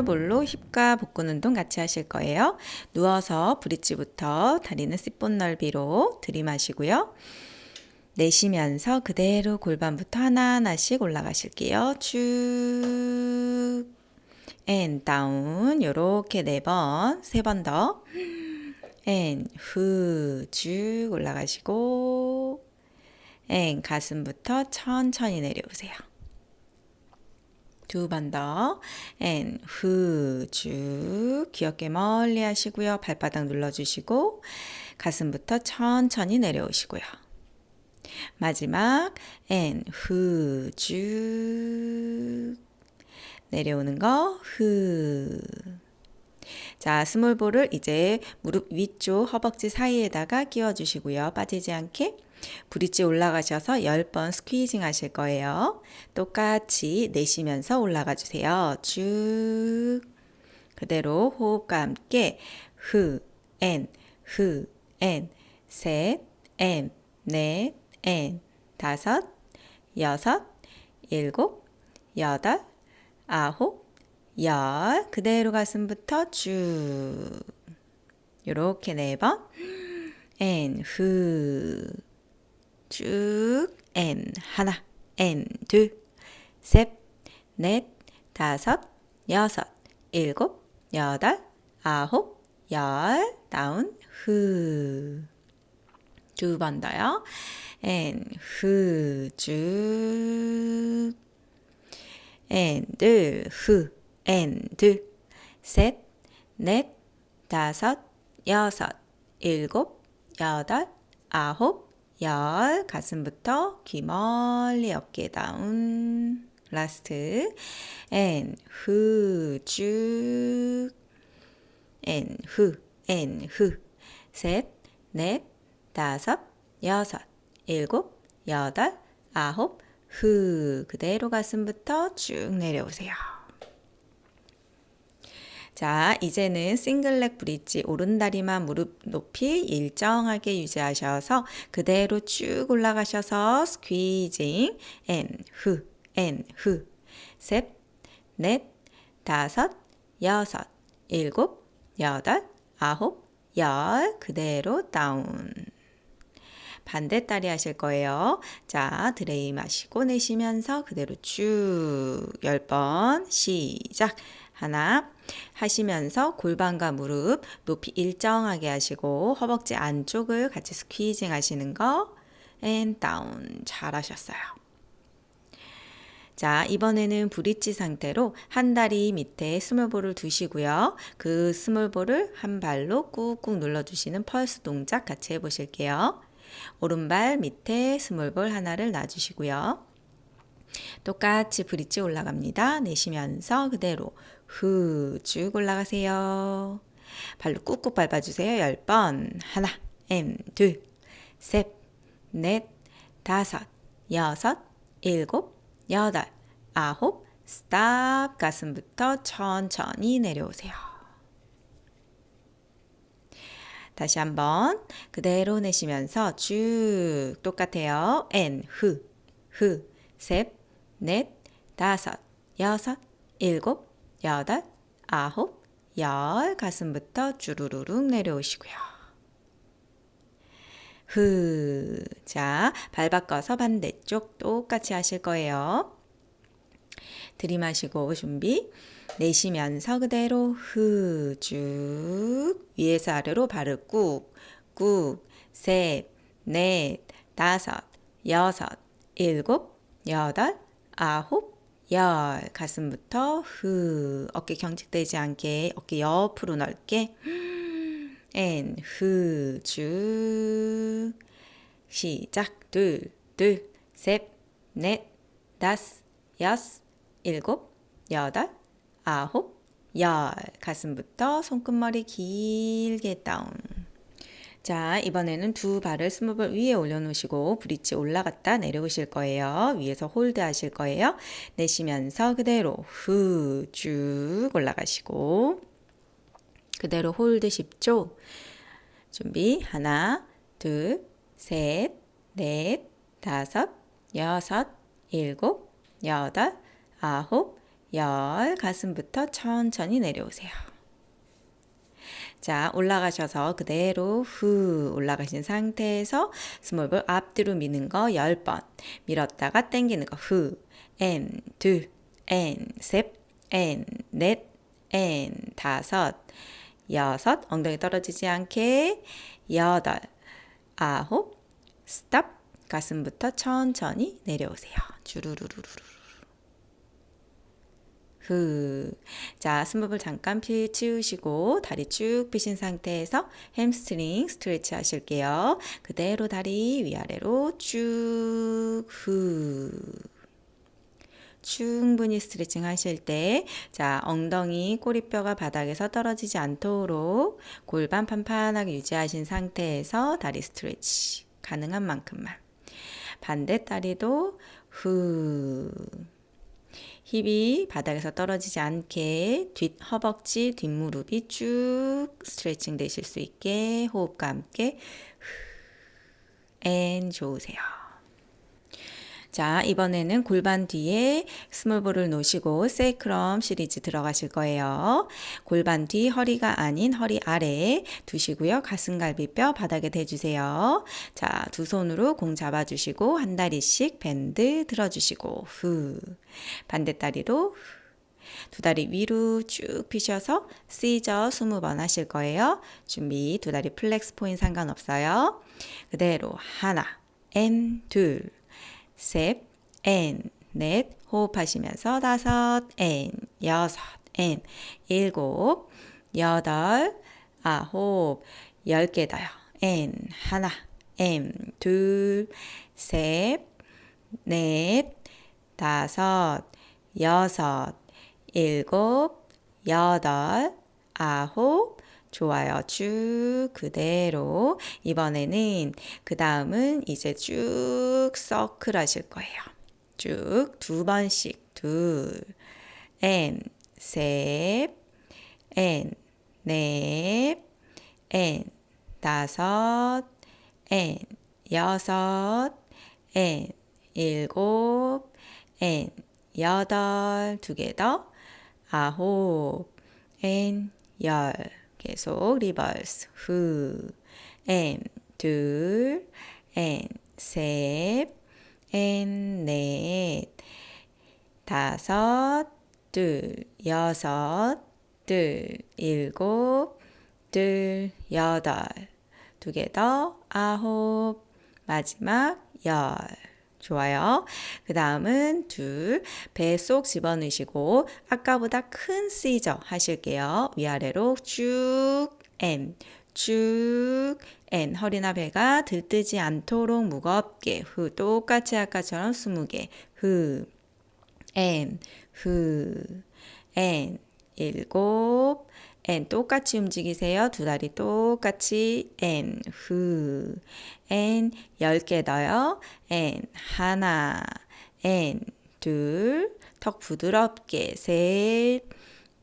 small ball로 hip과 복근 운동 같이 하실 거예요. 누워서 bridge부터 다리는 골반 넓이로 들이마시고요. 내쉬면서 그대로 골반부터 하나하나씩 올라가실게요. 쭉. and down 요렇게 네 번, 세 번 더. and 후, 쭉 올라가시고 and 가슴부터 천천히 내려오세요. 두 번 더. and 후, 쭉 귀 어깨 멀리 하시고요. 발바닥 눌러주시고 가슴부터 천천히 내려오시고요. 마지막 and 후, 쭉 내려오는 거 후. 자, small ball을 이제 무릎 위쪽 허벅지 사이에다가 끼워 주시고요. 빠지지 않게 bridge 올라가셔서 10번 squeezing 하실 거예요. 똑같이 내쉬면서 올라가 주세요. 쭉. 그대로 호흡과 함께 흐, 엔, 흐, 엔, 셋, 엔, 넷, 엔, 다섯, 여섯, 일곱, 여덟, 아홉, 열. 그대로 가슴부터 쭉. 요렇게 네 번. and, 후, 쭉, 앤, 하나, 앤, 둘, 셋, 넷, 다섯, 여섯, 일곱, 여덟, 아홉, 열, 다운, 후. 두번 더요. 앤, 후, 쭉. 앤, 둘, 후, 앤, 둘, 셋, 넷, 다섯, 여섯, 일곱, 여덟, 아홉, 열, 가슴부터 귀 멀리 어깨 down, last, and, 후, 쭉, and, 후, and, 후, 셋, 넷, 다섯, 여섯, 일곱, 여덟, 아홉, 후, 그대로 가슴부터 쭉 내려오세요. 자, 이제는 single leg bridge 오른다리만 무릎 높이 일정하게 유지하셔서 그대로 쭉 올라가셔서 squeezing and 후, and 후, 셋, 넷, 다섯, 여섯, 일곱, 여덟, 아홉, 열 그대로 down. 반대다리 하실 거예요. 자, 들이마시고 내쉬면서 그대로 쭉 10번 시작. 하나 하시면서 골반과 무릎 높이 일정하게 하시고 허벅지 안쪽을 같이 squeezing 하시는 거 and down 잘하셨어요. 자, 이번에는 bridge 상태로 한 다리 밑에 small ball을 두시고요. 그 small ball을 한 발로 꾹꾹 눌러주시는 펄스 동작 같이 해보실게요. 오른발 밑에 small ball 하나를 놔주시고요. 똑같이 bridge 올라갑니다. 내쉬면서 그대로 후 쭉 올라가세요. 발로 꾹꾹 밟아주세요. 10번 하나, 엠, 둘, 셋, 넷, 다섯, 여섯, 일곱, 여덟, 아홉, stop 가슴부터 천천히 내려오세요. 다시 한번 그대로 내쉬면서 쭉 똑같아요. and, 후, 후, 셋, 넷, 다섯, 여섯, 일곱, 여덟, 아홉, 열 가슴부터 주르르륵 내려오시고요. 후, 자, 발 바꿔서 반대쪽 똑같이 하실 거예요. 들이마시고 준비. 내쉬면서 그대로 후, 쭉. 위에서 아래로 발을 꾹, 꾹. 셋, 넷, 다섯, 여섯, 일곱, 여덟, 아홉, 열. 가슴부터 후. 어깨 경직되지 않게 어깨 옆으로 넓게. and, 후, 쭉. 시작. 둘, 둘, 셋, 넷, 다섯, 여섯, 일곱, 여덟, 아홉, 열. 가슴부터 손끝머리 길게 down. 자, 이번에는 두 발을 small ball 위에 올려놓으시고 bridge 올라갔다 내려오실 거예요. 위에서 hold 하실 거예요. 내쉬면서 그대로 후 쭉 올라가시고 그대로 hold 10초. 준비 하나, 둘, 셋, 넷, 다섯, 여섯, 일곱, 여덟, 아홉, 열, 가슴부터 천천히 내려오세요. 자, 올라가셔서 그대로 후 올라가신 상태에서 small ball 앞뒤로 미는 거 10번. 밀었다가 당기는 거 후. and, 둘, and, 셋, and, 넷, and, 다섯, 여섯. 엉덩이 떨어지지 않게. 여덟, 아홉. stop. 가슴부터 천천히 내려오세요. 주르르르르. 후. 자, small ball을 잠깐 치우시고 다리 쭉 펴신 상태에서 hamstring stretch 하실게요. 그대로 다리 위아래로 쭉 후. 충분히 스트레칭 하실 때, 자, 엉덩이, 꼬리뼈가 바닥에서 떨어지지 않도록 골반 판판하게 유지하신 상태에서 다리 stretch 가능한 만큼만. 반대 다리도 후. 힙이 바닥에서 떨어지지 않게 뒷 허벅지, 뒷무릎이 쭉 스트레칭 되실 수 있게 호흡과 함께 and 좋으세요. 자, 이번에는 골반 뒤에 small ball을 놓으시고 sacrum 시리즈 들어가실 거예요. 골반 뒤 허리가 아닌 허리 아래 두시고요. 가슴갈비뼈 바닥에 대주세요. 자, 두 손으로 공 잡아주시고 한 다리씩 bend 들어주시고 후. 반대 다리로 두 다리 위로 쭉 피셔서 scissor 20번 하실 거예요. 준비 두 다리 flex point 상관없어요. 그대로 하나, and, 둘, 셋, and, 넷, 호흡하시면서 다섯, and, 여섯, and, 일곱, 여덟, 아홉, 열개 더요. and, 하나, and, 둘, 셋, 넷, 다섯, 여섯, 일곱, 여덟, 아홉, 좋아요. 쭉 그대로. 이번에는 그 다음은 이제 쭉 서클 하실 거예요. 쭉 두 번씩 둘, 엔, 셋, 엔, 넷, 엔, 다섯, 엔, 여섯, 엔, 일곱, 엔, 여덟, 두 개 더, 아홉, 엔, 열. 계속 리버스. 후, 앤, 둘, and, 셋, and, 넷, 다섯, 둘, 여섯, 둘, 일곱, 둘, 여덟, 두 개 더, 아홉, 마지막 열. 좋아요. 그 다음은 둘, 배 속 집어넣으시고 아까보다 큰 scissor 하실게요. 위아래로 쭉, and, 쭉, and. 허리나 배가 들뜨지 않도록 무겁게 후. 똑같이 아까처럼 20개. 후, and, 후, and. 일곱, and 똑같이 움직이세요. 두 다리 똑같이 and 후, and 10개 더요. and 하나, and 둘, 턱 부드럽게 셋,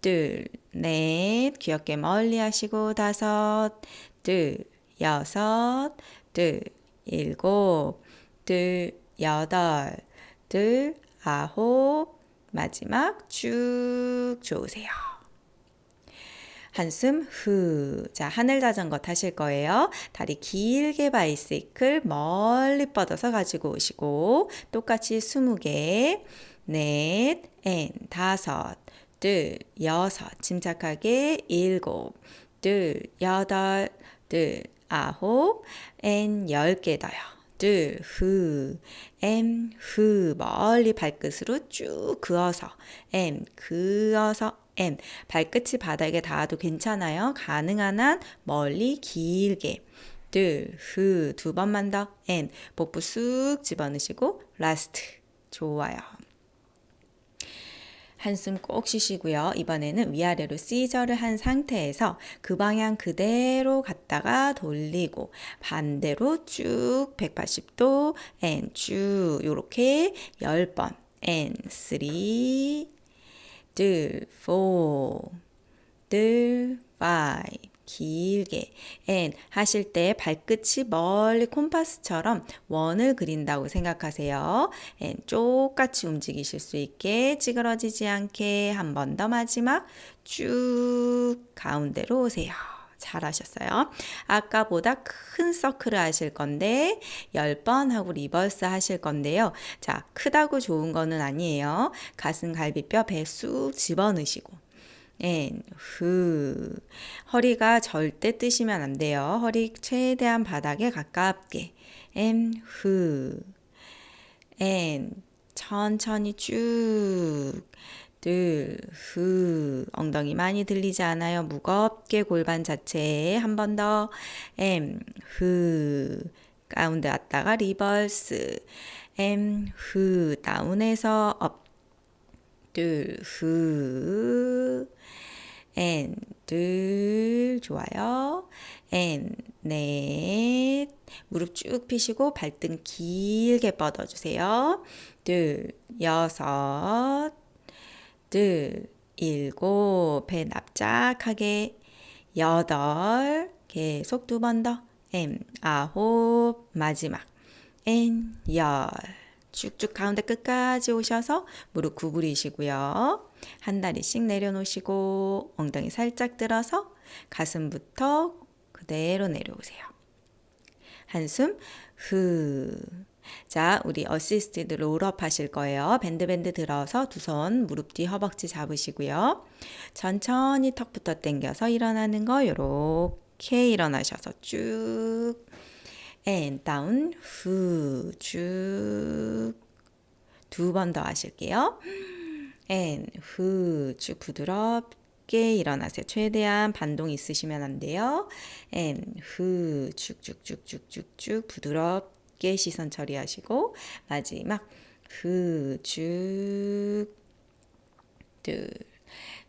둘, 넷, 귀엽게 멀리 하시고 다섯, 둘, 여섯, 둘, 일곱, 둘, 여덟, 둘, 아홉, 마지막 쭉 좋으세요. 한숨 후. 자, 하늘 자전거 타실 거예요. 다리 길게 바이시클 멀리 뻗어서 가지고 오시고 똑같이 20개, 넷, and, 다섯, 둘, 여섯, 침착하게 일곱, 둘, 여덟, 둘, 아홉, and, 열 개 더요. 둘, 후, 엠, 후, 멀리 발끝으로 쭉 그어서, 엠, 그어서, M. 발끝이 바닥에 닿아도 괜찮아요. 가능한 한 멀리 길게. 둘, 후, 두 번만 더. and. 복부 쑥 집어넣으시고, last. 좋아요. 한숨 푹 쉬시고요. 이번에는 위아래로 scissor를 한 상태에서 그 방향 그대로 갔다가 돌리고 반대로 쭉 180도 and 쭉 요렇게 10번 and 3 둘, four, 둘, five, 길게 and 하실 때 발끝이 멀리 콤파스처럼 원을 그린다고 생각하세요. and 똑같이 움직이실 수 있게 찌그러지지 않게 한 번 더 마지막 쭉 가운데로 오세요. 잘하셨어요. 아까보다 큰 서클을 하실 건데 10번 하고 reverse 하실 건데요. 자, 크다고 좋은 거는 아니에요. 가슴 갈비뼈 배 쑥 집어넣으시고 and 후 허리가 절대 뜨시면 안 돼요. 허리 최대한 바닥에 가깝게 and 후 and 천천히 쭉 둘, 후, 엉덩이 많이 들리지 않아요. 무겁게 골반 자체에 한 번 더, 엠, 후, 가운데 왔다가 reverse, and, 후, down해서 up, 둘, 후, 엔, 둘, 좋아요. 엔, 넷, 무릎 쭉 펴시고 발등 길게 뻗어주세요. 둘, 여섯, 둘, 일곱, 배 납작하게, 여덟, 계속 두 번 더, M, 아홉, 마지막, And, 열. 쭉쭉 가운데 끝까지 오셔서 무릎 구부리시고요. 한 다리씩 내려놓으시고 엉덩이 살짝 들어서 가슴부터 그대로 내려오세요. 한숨 후. 자, 우리 assisted roll up 하실 거예요. bend bend 들어서 두 손 무릎 뒤 허벅지 잡으시고요. 천천히 턱부터 당겨서 일어나는 거 요렇게 일어나셔서 쭉 and down 후쭉 두 번 더 하실게요. and 후쭉 부드럽게 일어나세요. 최대한 반동 있으시면 안 돼요. and 후 쭉쭉쭉쭉쭉쭉 부드럽게 시선 처리하시고 마지막 후쭉 둘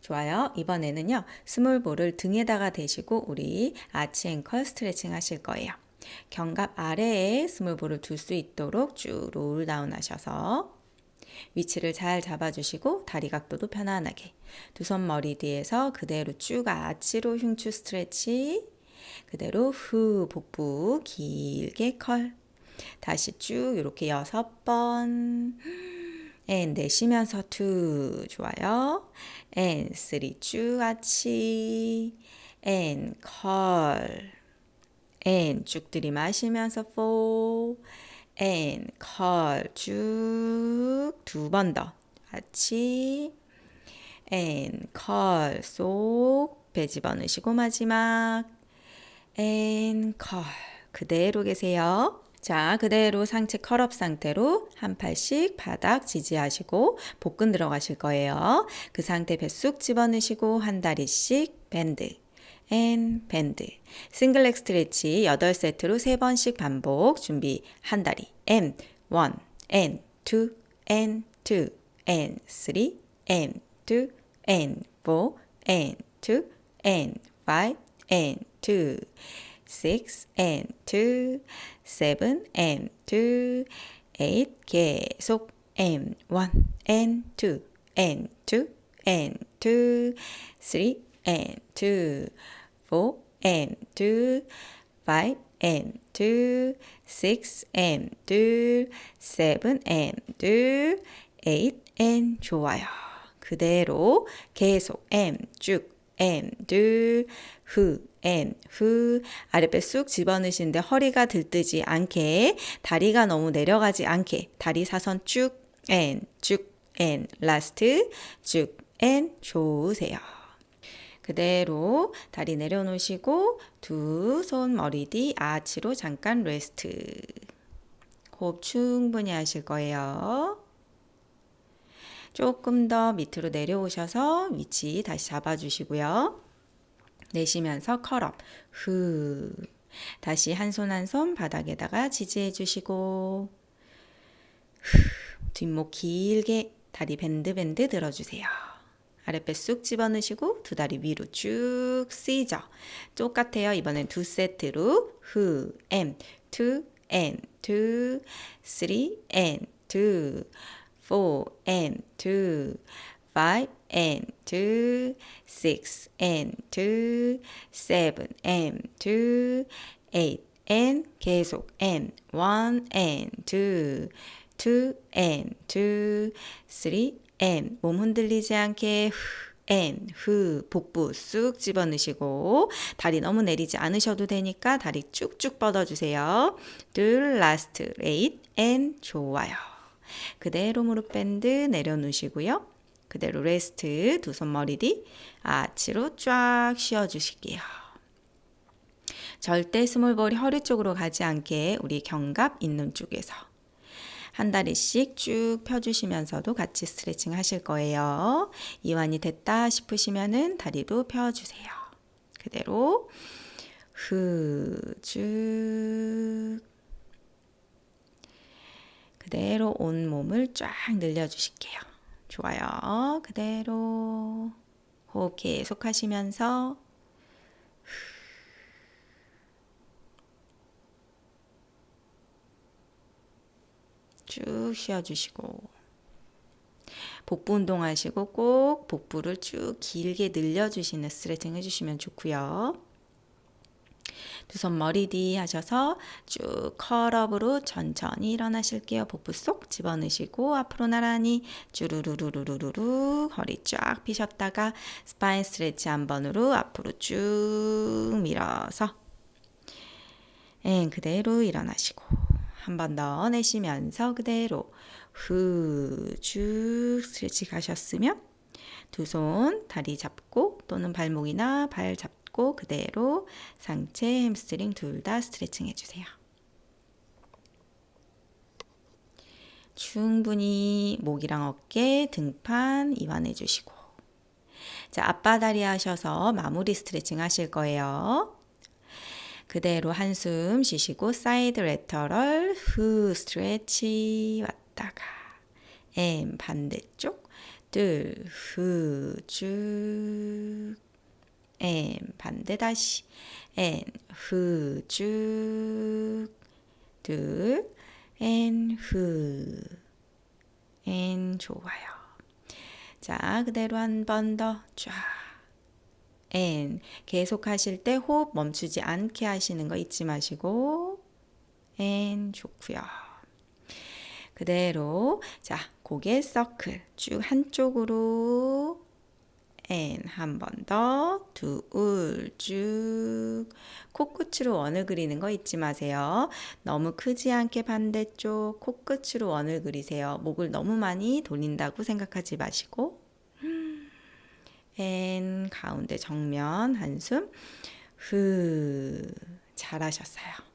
좋아요. 이번에는요. 스몰볼을 등에다가 대시고 우리 아치 앵컬 스트레칭 하실 거예요. 견갑 아래에 small ball을 둘 수 있도록 쭉 roll down 하셔서 위치를 잘 잡아주시고 다리 각도도 편안하게 두 손 머리 뒤에서 그대로 쭉 아치로 흉추 stretch 그대로 후 복부 길게 curl 다시 쭉 이렇게 여섯 번. And 내쉬면서 two 좋아요. And three 쭉 아치 And curl and 쭉 들이마시면서 four and curl 쭉 두 번 더. 같이. And curl 쏙 배 집어넣으시고 마지막. And curl 그대로 계세요. 자, 그대로 상체 curl up 상태로 한 팔씩 바닥 지지하시고 복근 들어가실 거예요. 그 상태 배 쑥 집어넣으시고 한 다리씩 bend. 앤 밴드 싱글렉 스트레치 8세트로 3번씩 반복 준비 한 다리 앤 1, 앤 2, 앤 2, 앤 3, 앤 2, 앤 4, 앤 2, 앤 5, 앤 2, 6, 앤 2, 7, 앤 2, 8 계속 앤 1, 앤 2, 앤 2, 앤 2, 3, 앤 2, four and two, five and two, six and two, seven and two, eight and 좋아요. 그대로 계속 and 쭉 and 후 아랫배 쑥 집어넣으시는데 허리가 들뜨지 않게 다리가 너무 내려가지 않게 다리 사선 쭉 and 쭉 and last 쭉 and 좋으세요. 그대로 다리 내려놓으시고 두 손 머리 뒤 아치로 잠깐 rest. 호흡 충분히 하실 거예요. 조금 더 밑으로 내려오셔서 위치 다시 잡아주시고요. 내쉬면서 curl up. 후. 다시 한 손 한 손 바닥에다가 지지해 주시고 후. 뒷목 길게 다리 bend bend 들어주세요. 아랫배 쑥 집어넣으시고 두 다리 위로 쭉 쓰이죠. 똑같아요. 이번엔 두 세트로 후, and, two, and, two, three, and, two, four, and, two, five and two, six and two, seven and two, eight and 계속 and one and two, two and two, three and 몸 흔들리지 않게 후 and 후 복부 쑥 집어넣으시고 다리 너무 내리지 않으셔도 되니까 다리 쭉쭉 뻗어주세요. 둘 last eight and 좋아요. 그대로 무릎 bend 내려놓으시고요. 그대로 rest 두 손 머리 뒤 아치로 쫙 쉬어주실게요. 절대 small ball이 허리 쪽으로 가지 않게 우리 견갑 있는 쪽에서 한 다리씩 쭉 펴주시면서도 같이 스트레칭 하실 거예요. 이완이 됐다 싶으시면은 다리도 펴주세요. 그대로 후 쭉 그대로 온 몸을 쫙 늘려주실게요. 좋아요. 그대로 호흡 계속 하시면서 쭉 쉬어주시고 복부 운동하시고 꼭 복부를 쭉 길게 늘려주시는 스트레칭 해주시면 좋고요. 두 손 머리 뒤 하셔서 쭉 컬업으로 천천히 일어나실게요. 복부 쏙 집어넣으시고 앞으로 나란히 쭈루루루루루루 허리 쫙 펴셨다가 spine stretch 한 번으로 앞으로 쭉 밀어서 and 그대로 일어나시고 한 번 더 내쉬면서 그대로 후 쭉 stretch 가셨으면 두 손 다리 잡고 또는 발목이나 발 잡고 그대로 상체 햄스트링 둘 다 스트레칭 해주세요. 충분히 목이랑 어깨, 등판 이완해 주시고 자 아빠다리 하셔서 마무리 스트레칭 하실 거예요. 그대로 한숨 쉬시고 side lateral 후 stretch 왔다가 and 반대쪽 둘 후 쭉 엠 반대 다시. And 후 쭉 둘엔후 엔 좋아요. 자 그대로 한 번 더. 쫙. And 계속 하실 때 호흡 멈추지 않게 하시는 거 잊지 마시고. And 좋고요. 그대로. 자 고개 서클 쭉 한쪽으로 엔한번더둘쭉 코끝으로 원을 그리는 거 잊지 마세요. 너무 크지 않게 반대쪽 코끝으로 원을 그리세요. 목을 너무 많이 돌린다고 생각하지 마시고 엔 가운데 정면 한숨 후 잘하셨어요.